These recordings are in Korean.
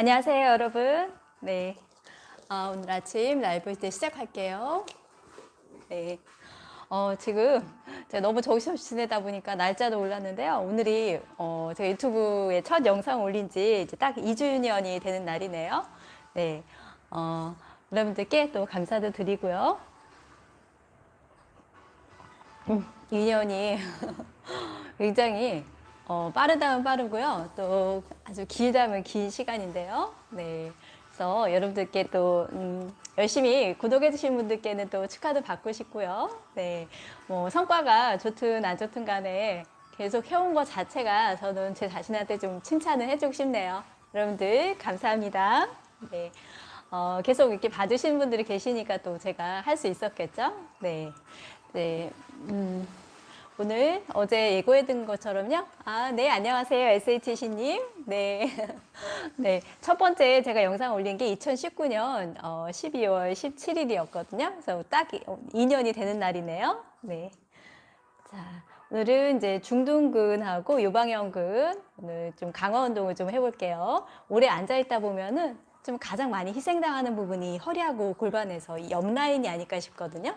안녕하세요, 여러분. 네. 아, 오늘 아침 라이브 이제 시작할게요. 네. 어, 지금 제가 너무 정신없이 지내다 보니까 날짜도 올랐는데요. 오늘이 어, 제가 유튜브에 첫 영상 올린 지 이제 딱 2주년이 되는 날이네요. 네. 어, 여러분들께 또 감사도 드리고요. 음, 2년이 굉장히 어, 빠르다면 빠르고요. 또 아주 길다면 긴 시간인데요. 네. 그래서 여러분들께 또 음, 열심히 구독해 주신 분들께는 또 축하도 받고 싶고요. 네. 뭐 성과가 좋든 안 좋든 간에 계속 해온 것 자체가 저는 제 자신한테 좀 칭찬을 해주고 싶네요. 여러분들 감사합니다. 네. 어, 계속 이렇게 봐주신 분들이 계시니까 또 제가 할 수 있었겠죠? 네. 네. 음. 오늘 어제 예고해둔 것처럼요. 아, 네, 안녕하세요. SHC님. 네. 네. 첫 번째 제가 영상 올린 게 2019년 어, 12월 17일이었거든요. 그래서 딱 2년이 되는 날이네요. 네. 자, 오늘은 이제 중둔근하고 요방형근 오늘 좀 강화 운동을 좀 해볼게요. 오래 앉아있다 보면은 좀 가장 많이 희생당하는 부분이 허리하고 골반에서 옆 라인이 아닐까 싶거든요.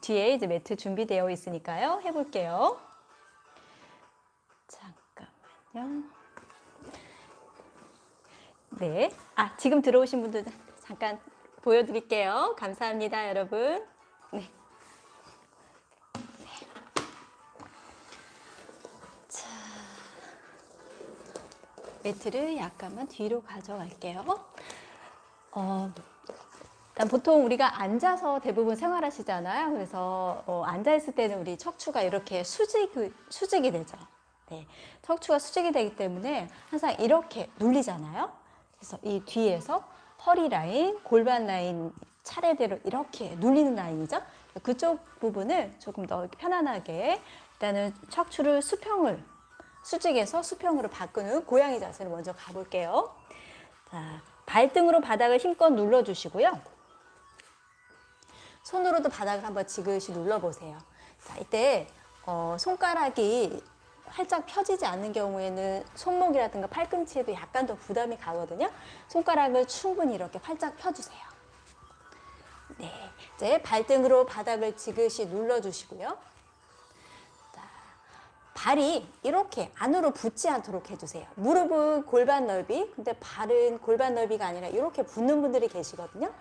뒤에 이제 매트 준비되어 있으니까요. 해볼게요. 잠깐만요. 네. 아, 지금 들어오신 분들 잠깐 보여드릴게요. 감사합니다, 여러분. 네. 자, 매트를 약간만 뒤로 가져갈게요. 어, 일단 보통 우리가 앉아서 대부분 생활하시잖아요. 그래서 어, 앉아있을 때는 우리 척추가 이렇게 수직, 수직이 되죠. 네. 척추가 수직이 되기 때문에 항상 이렇게 눌리잖아요. 그래서 이 뒤에서 허리 라인, 골반 라인 차례대로 이렇게 눌리는 라인이죠. 그쪽 부분을 조금 더 편안하게 일단은 척추를 수평을 수직에서 수평으로 바꾸는 고양이 자세를 먼저 가볼게요. 자, 발등으로 바닥을 힘껏 눌러주시고요. 손으로도 바닥을 한번 지그시 눌러보세요. 자, 이때 어, 손가락이 활짝 펴지지 않는 경우에는 손목이라든가 팔꿈치에도 약간 더 부담이 가거든요. 손가락을 충분히 이렇게 활짝 펴주세요. 네, 이제 발등으로 바닥을 지그시 눌러주시고요. 자, 발이 이렇게 안으로 붙지 않도록 해주세요. 무릎은 골반 넓이, 근데 발은 골반 넓이가 아니라 이렇게 붙는 분들이 계시거든요.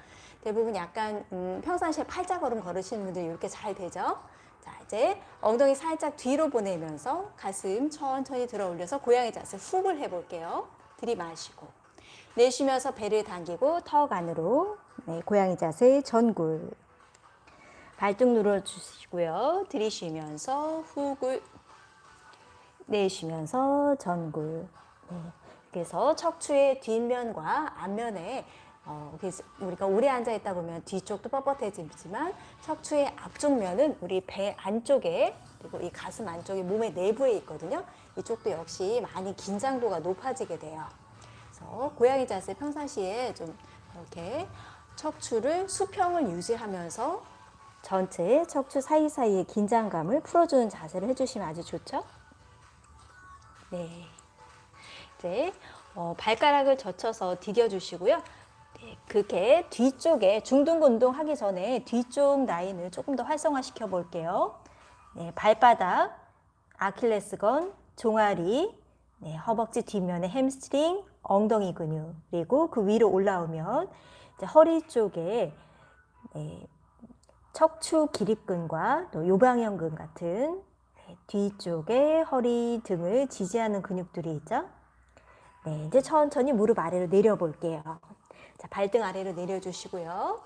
대부분 약간 음, 평상시에 팔자걸음 걸으시는 분들이 이렇게 잘 되죠. 자 이제 엉덩이 살짝 뒤로 보내면서 가슴 천천히 들어 올려서 고양이 자세 훅을 해볼게요. 들이마시고 내쉬면서 배를 당기고 턱 안으로 네, 고양이 자세 전굴 발등 눌러주시고요. 들이쉬면서 훅을 내쉬면서 전굴 네. 그래서 척추의 뒷면과 앞면에 어, 우리가 오래 앉아 있다 보면 뒤쪽도 뻣뻣해지지만 척추의 앞쪽 면은 우리 배 안쪽에 그리고 이 가슴 안쪽에 몸의 내부에 있거든요. 이쪽도 역시 많이 긴장도가 높아지게 돼요. 그래서 고양이 자세 평상시에 좀 이렇게 척추를 수평을 유지하면서 전체 척추 사이사이의 긴장감을 풀어주는 자세를 해주시면 아주 좋죠. 네. 이제 어, 발가락을 젖혀서 디뎌주시고요. 그게 뒤쪽에 중둔근 운동 하기 전에 뒤쪽 라인을 조금 더 활성화시켜 볼게요. 네, 발바닥, 아킬레스건, 종아리, 네, 허벅지 뒷면에 햄스트링, 엉덩이 근육 그리고 그 위로 올라오면 허리 쪽에 네, 척추 기립근과 또 요방형근 같은 네, 뒤쪽에 허리 등을 지지하는 근육들이 있죠. 네, 이제 천천히 무릎 아래로 내려 볼게요. 자, 발등 아래로 내려주시고요.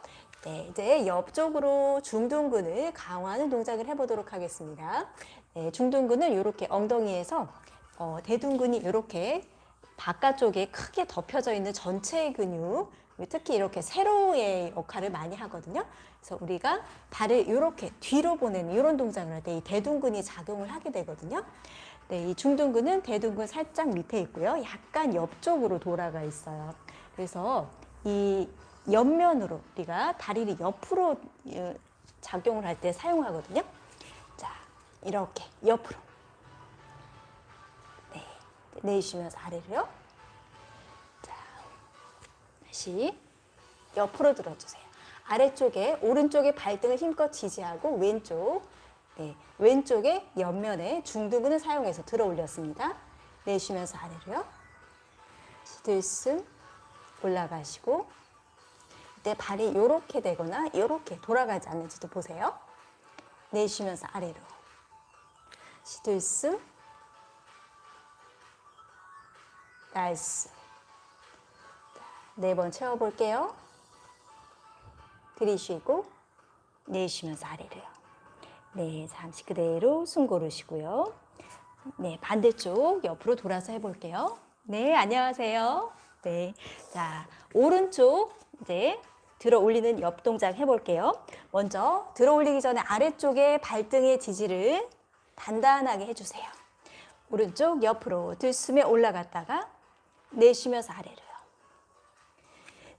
네, 이제 옆쪽으로 중둔근을 강화하는 동작을 해보도록 하겠습니다. 네, 중둔근을 이렇게 엉덩이에서 어, 대둔근이 이렇게 바깥쪽에 크게 덮여져 있는 전체 근육 특히 이렇게 세로의 역할을 많이 하거든요. 그래서 우리가 발을 이렇게 뒤로 보내는 이런 동작을 할 때 이 대둔근이 작용을 하게 되거든요. 네, 이 중둔근은 대둔근 살짝 밑에 있고요. 약간 옆쪽으로 돌아가 있어요. 그래서 이 옆면으로 우리가 다리를 옆으로 어, 작용을 할 때 사용하거든요. 자, 이렇게 옆으로. 네, 내쉬면서 아래로요. 자, 다시 옆으로 들어주세요. 아래쪽에 오른쪽에 발등을 힘껏 지지하고 왼쪽 네, 왼쪽에 옆면에 중두근을 사용해서 들어 올렸습니다. 내쉬면서 아래로요. 들숨 올라가시고 이때 발이 이렇게 되거나 이렇게 돌아가지 않는지도 보세요. 내쉬면서 아래로 들숨 nice 네 번 채워볼게요. 들이쉬고 내쉬면서 아래로요. 네, 잠시 그대로 숨 고르시고요. 네, 반대쪽 옆으로 돌아서 해볼게요. 네, 안녕하세요. 네, 자, 오른쪽 이제 들어 올리는 옆 동작 해볼게요. 먼저 들어 올리기 전에 아래쪽에 발등의 지지를 단단하게 해주세요. 오른쪽 옆으로 들숨에 올라갔다가 내쉬면서 아래로요.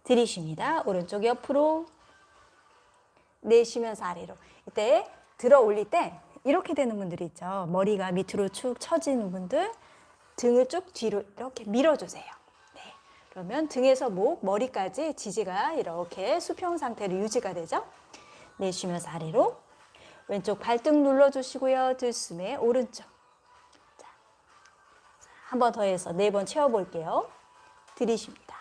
들이쉽니다. 오른쪽 옆으로 내쉬면서 아래로. 이때 들어 올릴 때 이렇게 되는 분들이 있죠. 머리가 밑으로 축 처지는 분들 등을 쭉 뒤로 이렇게 밀어주세요. 네. 그러면 등에서 목, 머리까지 지지가 이렇게 수평 상태로 유지가 되죠. 내쉬면서 아래로 왼쪽 발등 눌러주시고요. 들숨에 오른쪽. 한 번 더 해서 네 번 채워볼게요. 들이쉽니다.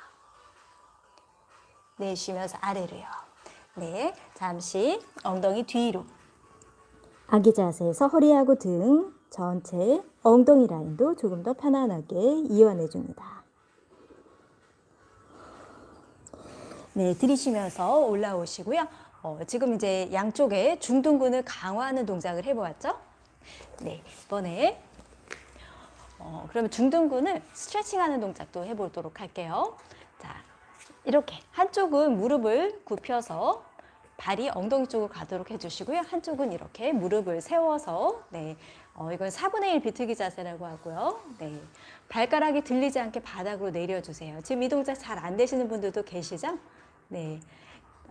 내쉬면서 아래로요. 네, 잠시 엉덩이 뒤로. 아기 자세에서 허리하고 등 전체 엉덩이 라인도 조금 더 편안하게 이완해 줍니다. 네, 들이쉬면서 올라오시고요. 어, 지금 이제 양쪽에 중둔근을 강화하는 동작을 해보았죠? 네, 이번에 어, 그러면 중둔근을 스트레칭하는 동작도 해보도록 할게요. 자, 이렇게 한쪽은 무릎을 굽혀서 발이 엉덩이 쪽으로 가도록 해주시고요. 한쪽은 이렇게 무릎을 세워서 네, 어, 이건 4분의 1 비틀기 자세라고 하고요. 네, 발가락이 들리지 않게 바닥으로 내려주세요. 지금 이 동작 잘 안 되시는 분들도 계시죠? 네,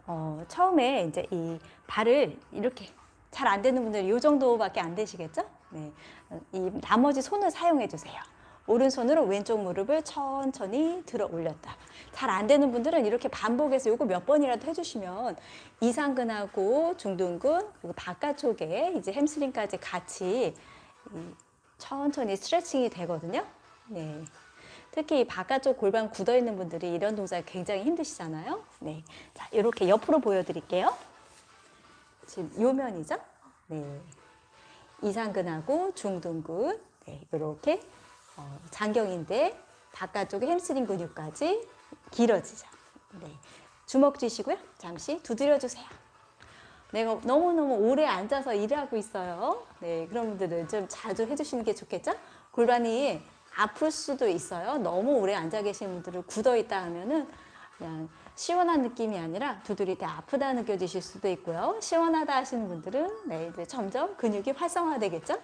어, 처음에 이제 이 발을 이렇게 잘 안 되는 분들은 이 정도밖에 안 되시겠죠? 네, 이 나머지 손을 사용해 주세요. 오른손으로 왼쪽 무릎을 천천히 들어 올렸다. 잘 안 되는 분들은 이렇게 반복해서 이거 몇 번이라도 해주시면 이상근하고 중둔근 그리고 바깥쪽에 이제 햄스트링까지 같이 천천히 스트레칭이 되거든요. 네. 특히 이 바깥쪽 골반 굳어 있는 분들이 이런 동작이 굉장히 힘드시잖아요. 네. 자, 이렇게 옆으로 보여드릴게요. 지금 요 면이죠? 네. 이상근하고 중둔근 네, 이렇게 어, 장경인데 바깥쪽에 햄스트링 근육까지 길어지죠. 네. 주먹 쥐시고요. 잠시 두드려 주세요. 내가 너무너무 오래 앉아서 일을 하고 있어요. 네, 그런 분들은 좀 자주 해주시는 게 좋겠죠? 골반이 아플 수도 있어요. 너무 오래 앉아 계신 분들은 굳어 있다 하면은 그냥 시원한 느낌이 아니라 두드릴 때 아프다 느껴지실 수도 있고요. 시원하다 하시는 분들은 네, 이제 점점 근육이 활성화되겠죠?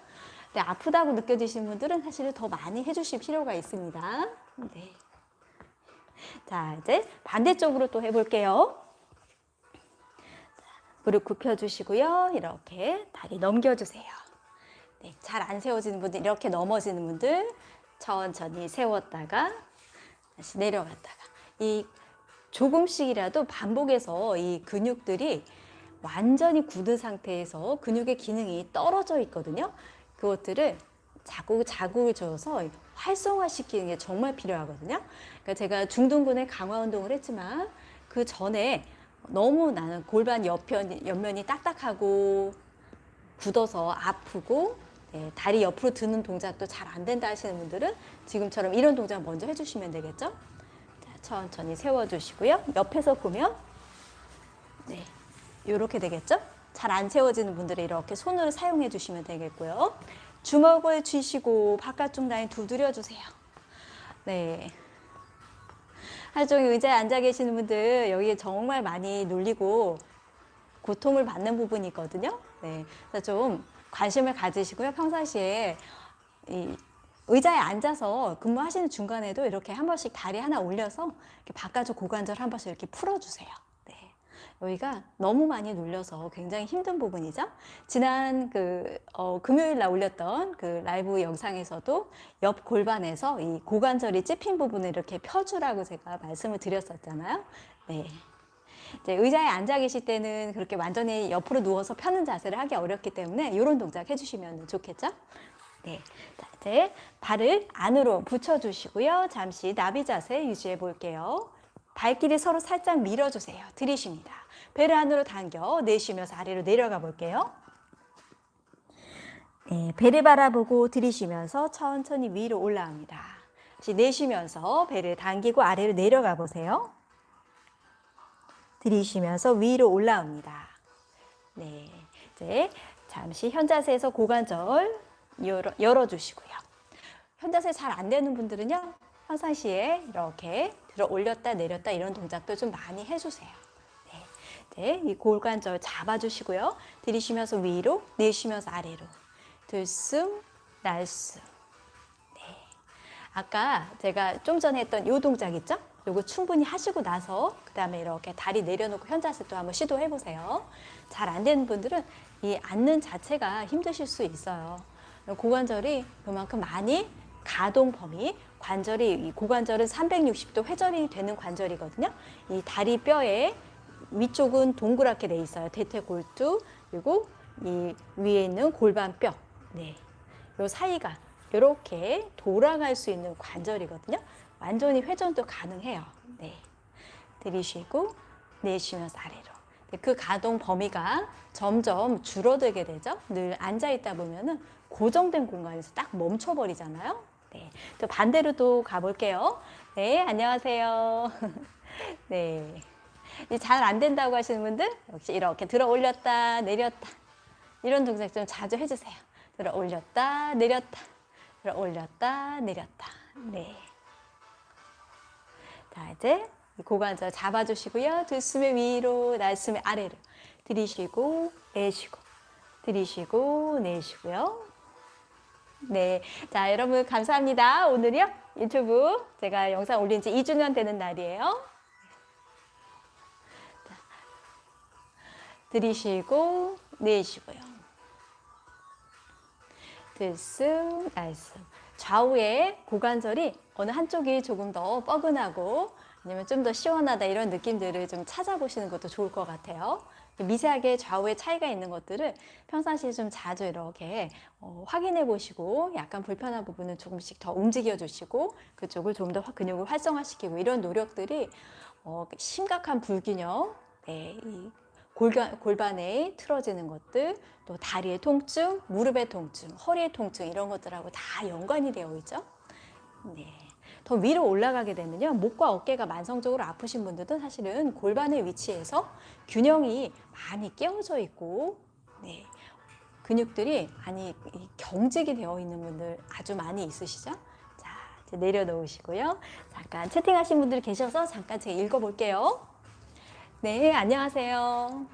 네, 아프다고 느껴지시는 분들은 사실은 더 많이 해주실 필요가 있습니다. 네. 자, 이제 반대쪽으로 또 해볼게요. 무릎 굽혀주시고요. 이렇게 다리 넘겨주세요. 네, 잘 안 세워지는 분들, 이렇게 넘어지는 분들 천천히 세웠다가 다시 내려갔다가 이 조금씩이라도 반복해서 이 근육들이 완전히 굳은 상태에서 근육의 기능이 떨어져 있거든요. 그것들을 자국 자국을 줘서 활성화시키는 게 정말 필요하거든요. 그러니까 제가 중둔근의 강화 운동을 했지만 그 전에 너무 나는 골반 옆면, 옆면이 딱딱하고 굳어서 아프고 네, 다리 옆으로 드는 동작도 잘 안 된다 하시는 분들은 지금처럼 이런 동작 먼저 해주시면 되겠죠? 자, 천천히 세워주시고요. 옆에서 보면 네, 이렇게 되겠죠? 잘 안 세워지는 분들은 이렇게 손을 사용해 주시면 되겠고요. 주먹을 쥐시고 바깥쪽 라인 두드려 주세요. 네. 한쪽에 의자에 앉아 계시는 분들 여기에 정말 많이 눌리고 고통을 받는 부분이 있거든요. 네. 좀 관심을 가지시고요. 평상시에 이 의자에 앉아서 근무하시는 중간에도 이렇게 한 번씩 다리 하나 올려서 바깥쪽 고관절 한 번씩 이렇게 풀어주세요. 네. 여기가 너무 많이 눌려서 굉장히 힘든 부분이죠. 지난 그 어, 금요일 날 올렸던 그 라이브 영상에서도 옆 골반에서 이 고관절이 찝힌 부분을 이렇게 펴주라고 제가 말씀을 드렸었잖아요. 네. 이제 의자에 앉아 계실 때는 그렇게 완전히 옆으로 누워서 펴는 자세를 하기 어렵기 때문에 이런 동작 해주시면 좋겠죠? 네. 자, 이제 발을 안으로 붙여주시고요. 잠시 나비 자세 유지해 볼게요. 발길이 서로 살짝 밀어주세요. 들이쉽니다. 배를 안으로 당겨 내쉬면서 아래로 내려가 볼게요. 네, 배를 바라보고 들이쉬면서 천천히 위로 올라옵니다. 다시 내쉬면서 배를 당기고 아래로 내려가 보세요. 들이쉬면서 위로 올라옵니다. 네, 이제 잠시 현자세에서 고관절 열어, 열어주시고요. 현자세 잘 안 되는 분들은요. 평상시에 이렇게 들어 올렸다 내렸다 이런 동작도 좀 많이 해주세요. 네, 네, 이 골관절 잡아주시고요. 들이쉬면서 위로, 내쉬면서 아래로. 들숨, 날숨. 네. 아까 제가 좀 전에 했던 이 동작 있죠? 요거 충분히 하시고 나서 그 다음에 이렇게 다리 내려놓고 현자세 또 한번 시도해 보세요. 잘 안 되는 분들은 이 앉는 자체가 힘드실 수 있어요. 고관절이 그만큼 많이 가동 범위, 관절이 이 고관절은 360도 회전이 되는 관절이거든요. 이 다리 뼈에 위쪽은 동그랗게 돼 있어요. 대퇴골두 그리고 이 위에 있는 골반뼈. 네. 요 사이가 이렇게 돌아갈 수 있는 관절이거든요. 완전히 회전도 가능해요. 네. 들이쉬고 내쉬면서 아래로. 네, 그 가동 범위가 점점 줄어들게 되죠. 늘 앉아 있다 보면은 고정된 공간에서 딱 멈춰버리잖아요. 네. 또 반대로 또 가볼게요. 네, 안녕하세요. 네. 잘 안 된다고 하시는 분들 역시 이렇게 들어 올렸다 내렸다 이런 동작 좀 자주 해주세요. 들어 올렸다 내렸다 들어 올렸다 내렸다. 네. 자 이제 고관절 잡아주시고요. 들숨에 위로 날숨에 아래로 들이쉬고 내쉬고 들이쉬고 내쉬고요. 네, 자 여러분 감사합니다. 오늘이요 유튜브 제가 영상 올린 지 2주년 되는 날이에요. 자, 들이쉬고 내쉬고요. 들숨, 날숨. 좌우의 고관절이 어느 한쪽이 조금 더 뻐근하고 아니면 좀 더 시원하다 이런 느낌들을 좀 찾아보시는 것도 좋을 것 같아요. 미세하게 좌우의 차이가 있는 것들을 평상시에 좀 자주 이렇게 어, 확인해 보시고 약간 불편한 부분은 조금씩 더 움직여 주시고 그쪽을 좀 더 근육을 활성화시키고 이런 노력들이 어, 심각한 불균형 네, 이 골반, 골반에 틀어지는 것들, 또 다리의 통증, 무릎의 통증, 허리의 통증 이런 것들하고 다 연관이 되어 있죠. 네. 더 위로 올라가게 되면요. 목과 어깨가 만성적으로 아프신 분들도 사실은 골반의 위치에서 균형이 많이 깨어져 있고 네. 근육들이 많이 경직이 되어 있는 분들 아주 많이 있으시죠? 자, 이제 내려놓으시고요. 잠깐 채팅하신 분들 계셔서 잠깐 제가 읽어볼게요. 네, 안녕하세요.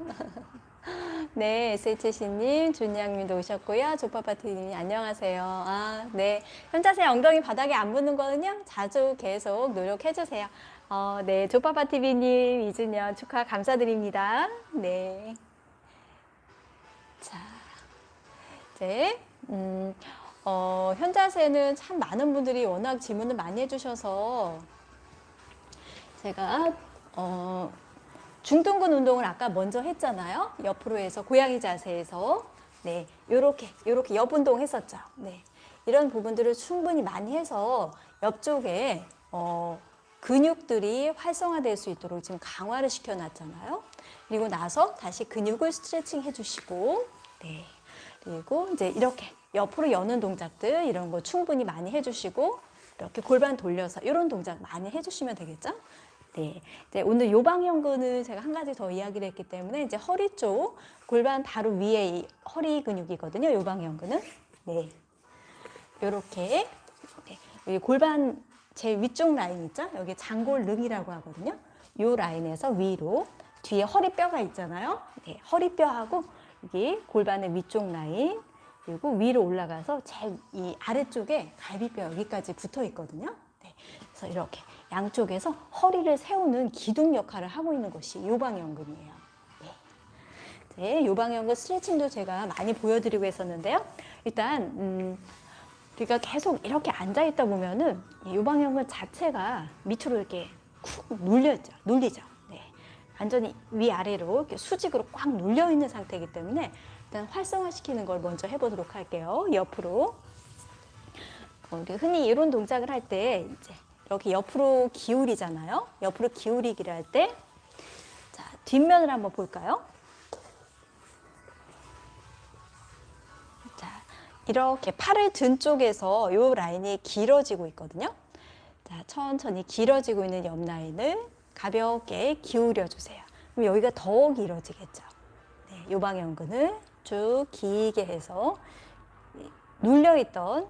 네, SHC님, 준양님도 오셨고요. 조파파티님 안녕하세요. 아, 네. 현자세 엉덩이 바닥에 안 붙는 거는요, 자주 계속 노력해주세요. 어, 네, 조파파티비님, 이준현 축하 감사드립니다. 네. 자, 이제, 음, 어, 현자세는 참 많은 분들이 워낙 질문을 많이 해주셔서 제가, 어, 중둔근 운동을 아까 먼저 했잖아요. 옆으로 해서 고양이 자세에서 네, 요렇게 요렇게 옆 운동 했었죠. 네. 이런 부분들을 충분히 많이 해서 옆쪽에 어, 근육들이 활성화될 수 있도록 지금 강화를 시켜 놨잖아요. 그리고 나서 다시 근육을 스트레칭 해 주시고 네. 그리고 이제 이렇게 옆으로 여는 동작들 이런 거 충분히 많이 해 주시고 이렇게 골반 돌려서 이런 동작 많이 해 주시면 되겠죠? 네, 이제 오늘 요방형근을 제가 한 가지 더 이야기를 했기 때문에 이제 허리 쪽 골반 바로 위에 이 허리 근육이거든요. 요방형근은 네, 이렇게 네, 여기 골반 제 위쪽 라인 있죠? 여기 장골릉이라고 하거든요. 요 라인에서 위로 뒤에 허리뼈가 있잖아요. 네, 허리뼈하고 여기 골반의 위쪽 라인 그리고 위로 올라가서 제이 아래쪽에 갈비뼈 여기까지 붙어 있거든요. 네, 그래서 이렇게 양쪽에서 허리를 세우는 기둥 역할을 하고 있는 것이 요방연근이에요. 네. 네, 요방연근 스트레칭도 제가 많이 보여드리고 했었는데요. 일단 음, 우리가 계속 이렇게 앉아 있다 보면은 이 요방연근 자체가 밑으로 이렇게 쿡 눌려죠, 눌리죠. 네, 완전히 위아래로 이렇게 수직으로 꽉 눌려 있는 상태이기 때문에 일단 활성화시키는 걸 먼저 해보도록 할게요. 옆으로. 어, 우리 흔히 이런 동작을 할 때 이제 이렇게 옆으로 기울이잖아요. 옆으로 기울이기를 할 때, 자 뒷면을 한번 볼까요? 자 이렇게 팔을 든 쪽에서 이 라인이 길어지고 있거든요. 자 천천히 길어지고 있는 옆 라인을 가볍게 기울여 주세요. 그럼 여기가 더 길어지겠죠. 네, 요방연근을 쭉 길게 해서 눌려있던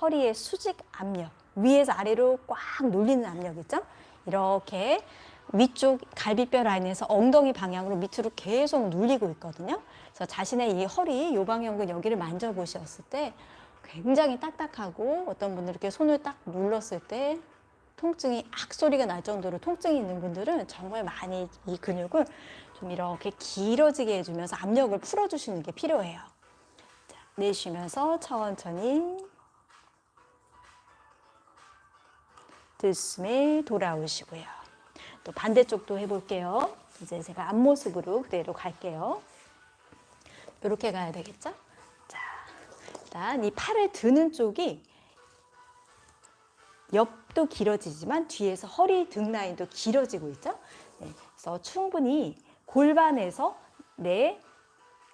허리의 수직 압력, 위에서 아래로 꽉 눌리는 압력 있죠? 이렇게 위쪽 갈비뼈 라인에서 엉덩이 방향으로 밑으로 계속 눌리고 있거든요. 그래서 자신의 이 허리 요방연근 여기를 만져보셨을 때 굉장히 딱딱하고 어떤 분들 이렇게 손을 딱 눌렀을 때 통증이 악 소리가 날 정도로 통증이 있는 분들은 정말 많이 이 근육을 좀 이렇게 길어지게 해주면서 압력을 풀어주시는 게 필요해요. 자, 내쉬면서 천천히 들숨에 돌아오시고요. 또 반대쪽도 해볼게요. 이제 제가 앞모습으로 그대로 갈게요. 이렇게 가야 되겠죠? 자, 일단 이 팔을 드는 쪽이 옆도 길어지지만 뒤에서 허리 등 라인도 길어지고 있죠? 네, 그래서 충분히 골반에서 내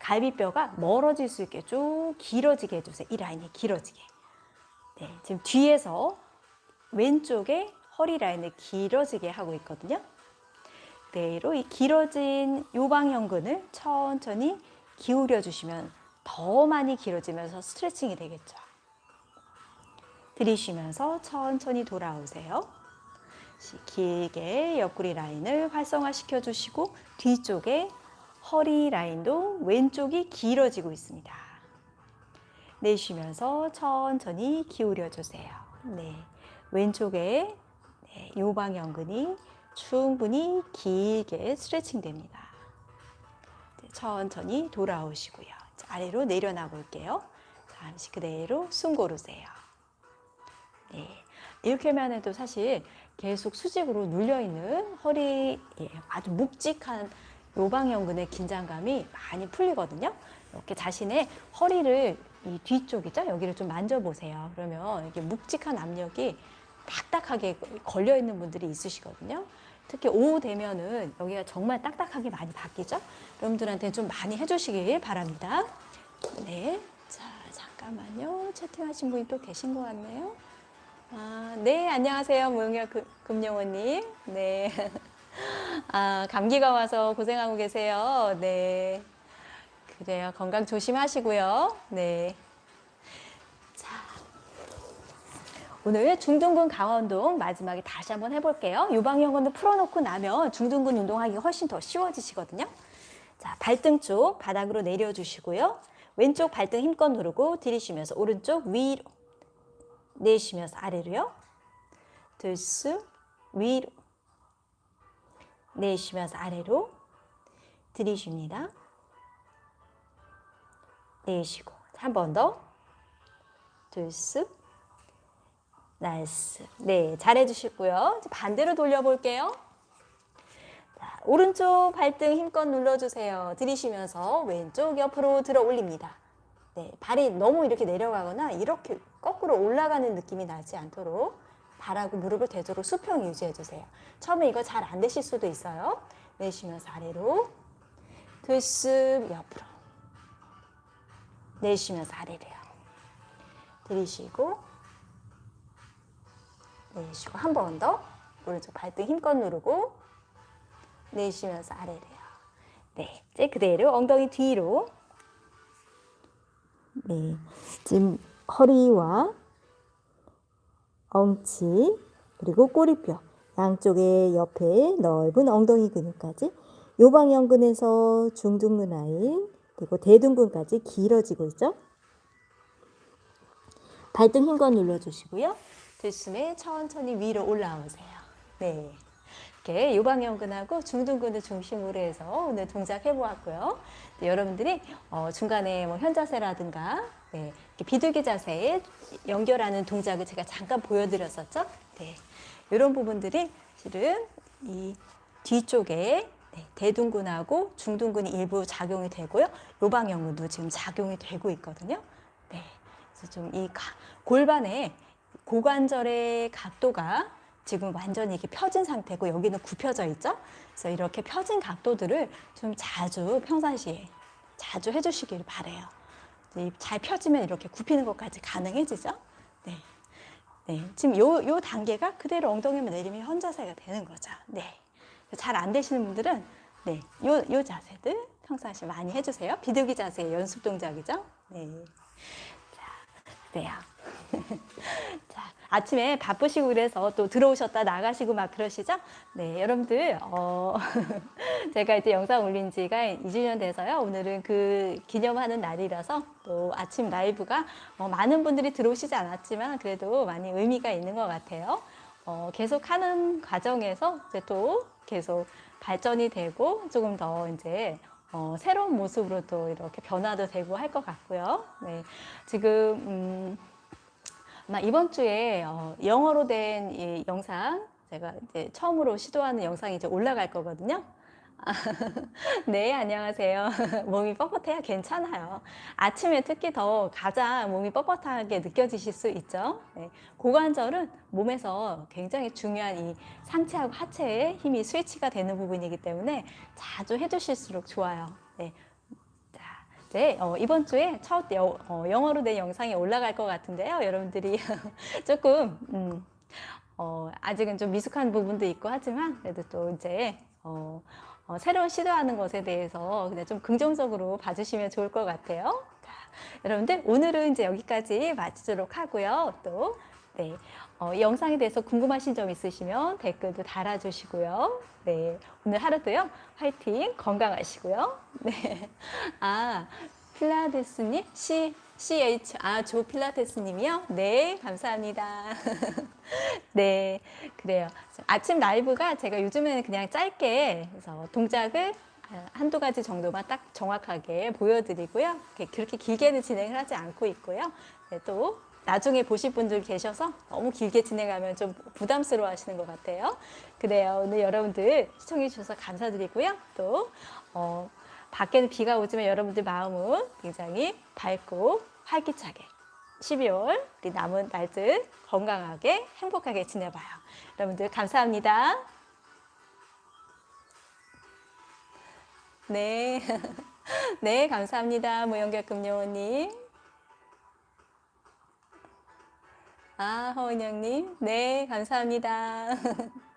갈비뼈가 멀어질 수 있게 쭉 길어지게 해주세요. 이 라인이 길어지게. 네, 지금 뒤에서 왼쪽에 허리 라인을 길어지게 하고 있거든요. 그대로 이 길어진 요방형근을 천천히 기울여 주시면 더 많이 길어지면서 스트레칭이 되겠죠. 들이쉬면서 천천히 돌아오세요. 길게 옆구리 라인을 활성화시켜 주시고 뒤쪽에 허리 라인도 왼쪽이 길어지고 있습니다. 내쉬면서 천천히 기울여 주세요. 네. 왼쪽에 네, 요방연근이 충분히 길게 스트레칭 됩니다. 네, 천천히 돌아오시고요. 아래로 내려놔 볼게요. 잠시 그대로 숨 고르세요. 네, 이렇게만 해도 사실 계속 수직으로 눌려있는 허리 예, 아주 묵직한 요방연근의 긴장감이 많이 풀리거든요. 이렇게 자신의 허리를 이 뒤쪽이죠. 여기를 좀 만져보세요. 그러면 이게 묵직한 압력이 딱딱하게 걸려 있는 분들이 있으시거든요. 특히 오후 되면은 여기가 정말 딱딱하게 많이 바뀌죠. 여러분들한테 좀 많이 해주시길 바랍니다. 네, 자 잠깐만요. 채팅하신 분이 또 계신 것 같네요. 아, 네, 안녕하세요, 무영열 금영호님. 네, 아 감기가 와서 고생하고 계세요. 네, 그래요. 건강 조심하시고요. 네. 오늘 중둔근 강화 운동 마지막에 다시 한번 해볼게요. 유방연근도 풀어놓고 나면 중둔근 운동하기가 훨씬 더 쉬워지시거든요. 자, 발등 쪽 바닥으로 내려주시고요. 왼쪽 발등 힘껏 누르고 들이쉬면서 오른쪽 위로 내쉬면서 아래로요. 들숨 위로 내쉬면서 아래로 들이쉽니다. 내쉬고 한 번 더 들숨 nice. 네, 잘해주시고요. 반대로 돌려볼게요. 자, 오른쪽 발등 힘껏 눌러주세요. 들이쉬면서 왼쪽 옆으로 들어 올립니다. 네, 발이 너무 이렇게 내려가거나 이렇게 거꾸로 올라가는 느낌이 나지 않도록 발하고 무릎을 되도록 수평 유지해주세요. 처음에 이거 잘 안 되실 수도 있어요. 내쉬면서 아래로 들숨 옆으로 내쉬면서 아래로요. 들이쉬고 내쉬고 한 번 더 오른쪽 발등 힘껏 누르고 내쉬면서 아래로요. 네, 이제 그대로 엉덩이 뒤로 네, 지금 허리와 엉치 그리고 꼬리뼈 양쪽의 옆에 넓은 엉덩이 근육까지 요방연근에서 중둔근 라인 그리고 대둔근까지 길어지고 있죠. 발등 힘껏 눌러주시고요. 들숨에 천천히 위로 올라오세요. 네. 이렇게 요방연근하고 중둔근을 중심으로 해서 오늘 동작 해 보았고요. 네, 여러분들이 어, 중간에 뭐 현자세라든가 네, 비둘기 자세에 연결하는 동작을 제가 잠깐 보여드렸었죠. 네, 이런 부분들이 실은 이 뒤쪽에 네, 대둔근하고 중둔근이 일부 작용이 되고요. 요방연근도 지금 작용이 되고 있거든요. 네, 그래서 좀 이 골반의 고관절의 각도가 지금 완전히 이렇게 펴진 상태고 여기는 굽혀져 있죠. 그래서 이렇게 펴진 각도들을 좀 자주 평상시에 자주 해주시길 바래요. 이잘 펴지면 이렇게 굽히는 것까지 가능해지죠. 네. 네. 지금 요, 요 단계가 그대로 엉덩이만 내리면 현자세가 되는 거죠. 네. 잘 안 되시는 분들은 네. 요, 요 자세들 평상시 많이 해주세요. 비둘기 자세 연습 동작이죠. 네. 자, 그래요. 자, 아침에 바쁘시고 그래서 또 들어오셨다 나가시고 막 그러시죠? 네, 여러분들, 어, 제가 이제 영상 올린 지가 2주년 돼서요. 오늘은 그 기념하는 날이라서 또 아침 라이브가 어, 많은 분들이 들어오시지 않았지만 그래도 많이 의미가 있는 것 같아요. 어, 계속 하는 과정에서 이제 또 계속 발전이 되고 조금 더 이제 어, 새로운 모습으로 또 이렇게 변화도 되고 할 것 같고요. 네, 지금, 음, 아마 이번 주에 어, 영어로 된 이 영상 제가 이제 처음으로 시도하는 영상이 이제 올라갈 거거든요. 아, 네, 안녕하세요. 몸이 뻣뻣해야 괜찮아요. 아침에 특히 더 가장 몸이 뻣뻣하게 느껴지실 수 있죠. 네, 고관절은 몸에서 굉장히 중요한 이 상체하고 하체의 힘이 스위치가 되는 부분이기 때문에 자주 해주실수록 좋아요. 네, 네, 어, 이번 주에 첫 여, 어, 영어로 된 영상이 올라갈 것 같은데요. 여러분들이 조금 음, 어, 아직은 좀 미숙한 부분도 있고 하지만 그래도 또 이제 어, 어, 새로운 시도하는 것에 대해서 그냥 좀 긍정적으로 봐주시면 좋을 것 같아요. 자, 여러분들 오늘은 이제 여기까지 마치도록 하고요. 또 네, 어, 이 영상에 대해서 궁금하신 점 있으시면 댓글도 달아주시고요. 네, 오늘 하루도요 화이팅 건강하시고요. 네, 아 필라테스님 C CH 아조 필라테스님이요. 네, 감사합니다. 네, 그래요. 아침 라이브가 제가 요즘에는 그냥 짧게 그래서 동작을 한두 가지 정도만 딱 정확하게 보여드리고요. 그렇게 길게는 진행을 하지 않고 있고요. 네, 또 나중에 보실 분들 계셔서 너무 길게 진행하면 좀 부담스러워 하시는 것 같아요. 그래요. 오늘 여러분들 시청해 주셔서 감사드리고요. 또, 어, 밖에는 비가 오지만 여러분들 마음은 굉장히 밝고 활기차게 12월 우리 남은 날들 건강하게 행복하게 지내봐요. 여러분들 감사합니다. 네. 네, 감사합니다. 무연결금요원님. 아, 허은영님. 네, 감사합니다.